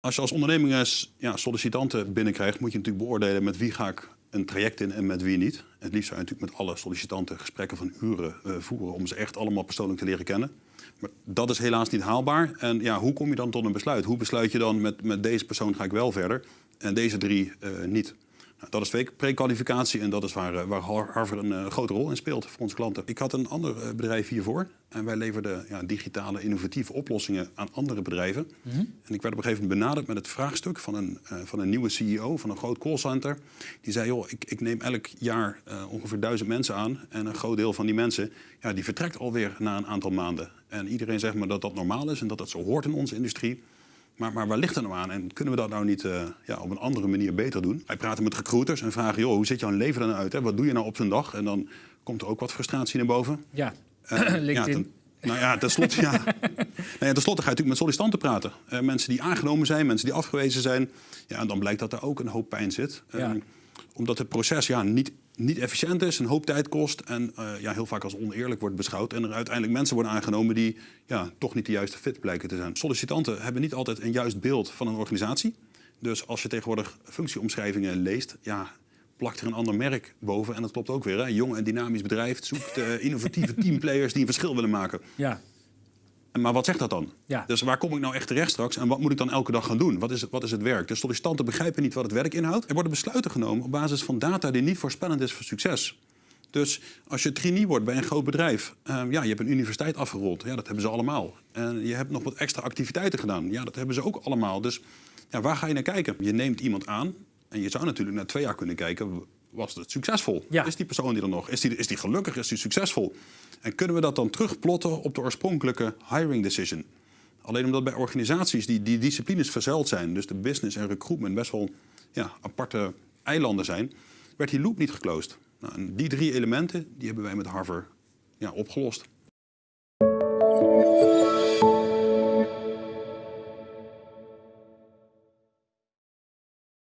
Als je als onderneming ja, sollicitanten binnenkrijgt, moet je natuurlijk beoordelen met wie ga ik een traject in en met wie niet. Het liefst zou je natuurlijk met alle sollicitanten gesprekken van uren uh, voeren om ze echt allemaal persoonlijk te leren kennen. Maar dat is helaas niet haalbaar. En ja, hoe kom je dan tot een besluit? Hoe besluit je dan met, met deze persoon ga ik wel verder en deze drie uh, niet? Nou, dat is prekwalificatie en dat is waar, eh, waar Harvard een uh, grote rol in speelt voor onze klanten. Ik had een ander uh, bedrijf hiervoor en wij leverden ja, digitale innovatieve oplossingen aan andere bedrijven. Mm -hmm. En ik werd op een gegeven moment benaderd met het vraagstuk van een, uh, van een nieuwe CEO van een groot callcenter. Die zei, joh, ik, ik neem elk jaar ongeveer duizend mensen aan en een groot deel van die mensen ja, die vertrekt alweer na een aantal maanden. En iedereen zegt me dat dat normaal is en dat dat zo hoort in onze industrie. Maar, maar waar ligt het nou aan? En kunnen we dat nou niet uh, ja, op een andere manier beter doen? Wij praten met recruiters en vragen, joh, hoe ziet jouw leven er nou uit? Hè? Wat doe je nou op zo'n dag? En dan komt er ook wat frustratie naar boven. Ja, uh, LinkedIn. Ja, ten, nou ja, tenslotte, ja. nou ja, tenslotte ga je natuurlijk met sollicitanten praten. Uh, mensen die aangenomen zijn, mensen die afgewezen zijn. Ja, en dan blijkt dat er ook een hoop pijn zit. Ja. omdat het proces ja, niet, niet efficiënt is, een hoop tijd kost... en ja, heel vaak als oneerlijk wordt beschouwd... en er uiteindelijk mensen worden aangenomen die ja, toch niet de juiste fit blijken te zijn. Sollicitanten hebben niet altijd een juist beeld van een organisatie. Dus als je tegenwoordig functieomschrijvingen leest... Ja, plakt er een ander merk boven. En dat klopt ook weer. Hè? Jong en dynamisch bedrijf zoekt uh, innovatieve teamplayers die een verschil willen maken. Ja. Maar wat zegt dat dan? Ja. Dus waar kom ik nou echt terecht straks en wat moet ik dan elke dag gaan doen? Wat is, wat is het werk? De sollicitanten begrijpen niet wat het werk inhoudt. Er worden besluiten genomen op basis van data die niet voorspellend is voor succes. Dus als je trainee wordt bij een groot bedrijf, uh, ja, je hebt een universiteit afgerond. Ja, dat hebben ze allemaal. En je hebt nog wat extra activiteiten gedaan. Ja, dat hebben ze ook allemaal. Dus ja, waar ga je naar kijken? Je neemt iemand aan en je zou natuurlijk na twee jaar kunnen kijken, was het succesvol? Ja. Is die persoon die er nog? Is die, is die gelukkig? Is die succesvol? En kunnen we dat dan terugplotten op de oorspronkelijke hiring decision? Alleen omdat bij organisaties die, die disciplines verzuild zijn, dus de business en recruitment best wel ja, aparte eilanden zijn, werd die loop niet geclosed. Nou, en die drie elementen die hebben wij met Harvard ja, opgelost.